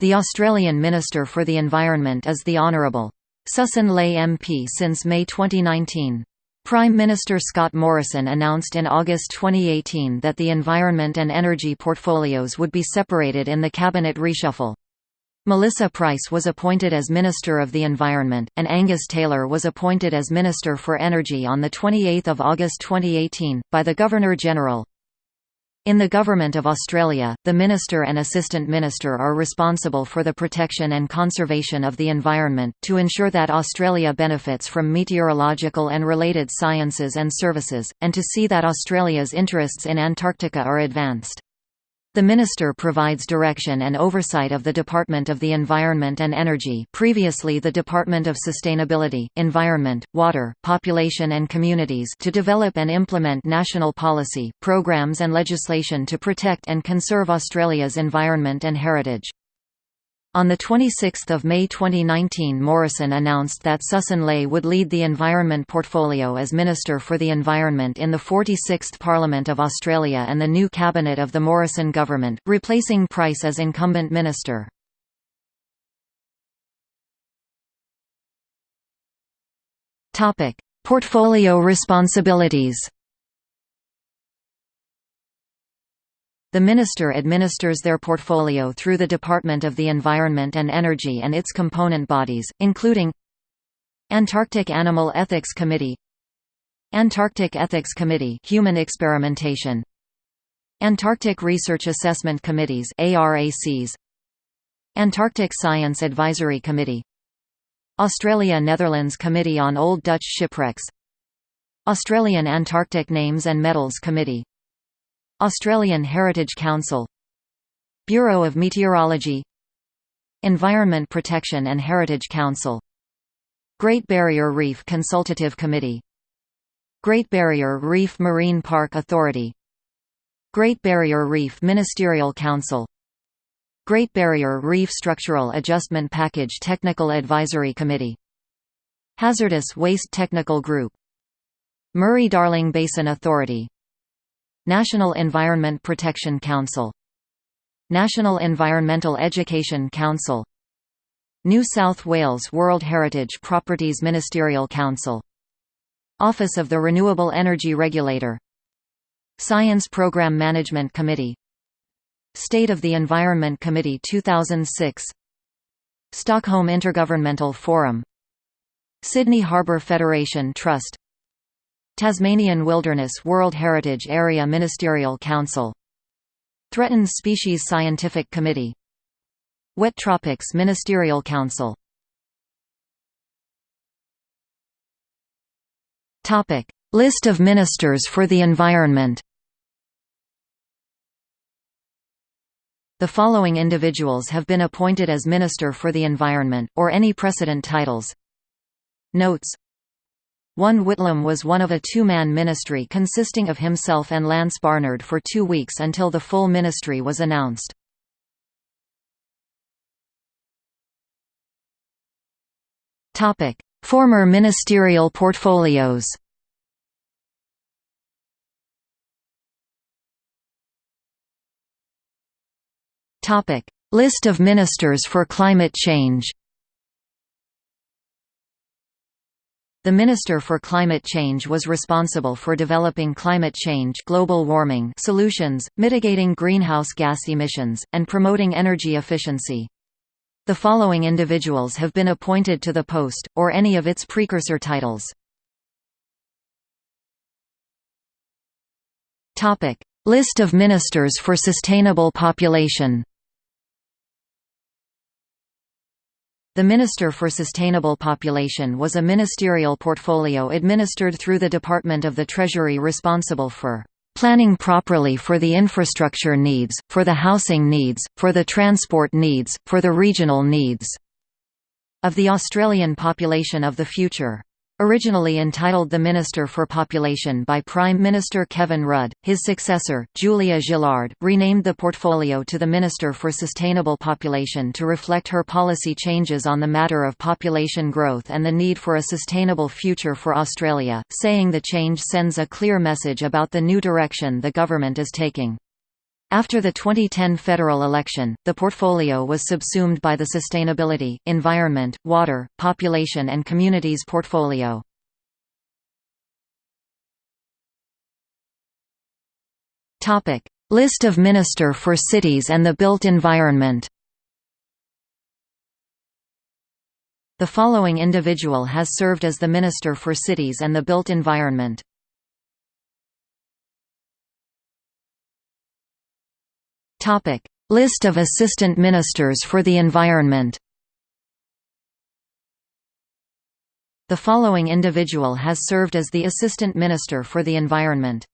The Australian Minister for the Environment is the Honourable. Sussan Ley MP since May 2019. Prime Minister Scott Morrison announced in August 2018 that the environment and energy portfolios would be separated in the cabinet reshuffle. Melissa Price was appointed as Minister of the Environment, and Angus Taylor was appointed as Minister for Energy on 28 August 2018, by the Governor-General. In the Government of Australia, the Minister and Assistant Minister are responsible for the protection and conservation of the environment, to ensure that Australia benefits from meteorological and related sciences and services, and to see that Australia's interests in Antarctica are advanced. The Minister provides direction and oversight of the Department of the Environment and Energy previously the Department of Sustainability, Environment, Water, Population and Communities to develop and implement national policy, programs and legislation to protect and conserve Australia's environment and heritage. On 26 May 2019 Morrison announced that Sussan Ley would lead the Environment portfolio as Minister for the Environment in the 46th Parliament of Australia and the new cabinet of the Morrison government, replacing Price as incumbent minister. Portfolio responsibilities The Minister administers their portfolio through the Department of the Environment and Energy and its component bodies, including Antarctic Animal Ethics Committee Antarctic Ethics Committee Human Experimentation Antarctic Research Assessment Committees ARACs Antarctic Science Advisory Committee Australia-Netherlands Committee on Old Dutch Shipwrecks Australian Antarctic Names and Medals Committee Australian Heritage Council Bureau of Meteorology Environment Protection and Heritage Council Great Barrier Reef Consultative Committee Great Barrier Reef Marine Park Authority Great Barrier Reef Ministerial Council Great Barrier Reef Structural Adjustment Package Technical Advisory Committee Hazardous Waste Technical Group Murray-Darling Basin Authority National Environment Protection Council National Environmental Education Council New South Wales World Heritage Properties Ministerial Council Office of the Renewable Energy Regulator Science Program Management Committee State of the Environment Committee 2006 Stockholm Intergovernmental Forum Sydney Harbour Federation Trust Tasmanian Wilderness World Heritage Area Ministerial Council. Threatened Species Scientific Committee. Wet Tropics Ministerial Council. List of ministers for the environment. The following individuals have been appointed as Minister for the Environment, or any precedent titles. Notes one Whitlam was one of a two-man ministry consisting of himself and Lance Barnard for two weeks until the full ministry was announced. Former ministerial portfolios List of ministers for climate change The Minister for Climate Change was responsible for developing climate change global warming solutions, mitigating greenhouse gas emissions, and promoting energy efficiency. The following individuals have been appointed to the post, or any of its precursor titles. List of ministers for sustainable population The Minister for Sustainable Population was a ministerial portfolio administered through the Department of the Treasury responsible for planning properly for the infrastructure needs, for the housing needs, for the transport needs, for the regional needs of the Australian population of the future. Originally entitled the Minister for Population by Prime Minister Kevin Rudd, his successor, Julia Gillard, renamed the portfolio to the Minister for Sustainable Population to reflect her policy changes on the matter of population growth and the need for a sustainable future for Australia, saying the change sends a clear message about the new direction the government is taking. After the 2010 federal election, the portfolio was subsumed by the Sustainability, Environment, Water, Population and Communities portfolio. List of Minister for Cities and the Built Environment The following individual has served as the Minister for Cities and the Built Environment. Topic: List of Assistant Ministers for the Environment. The following individual has served as the Assistant Minister for the Environment.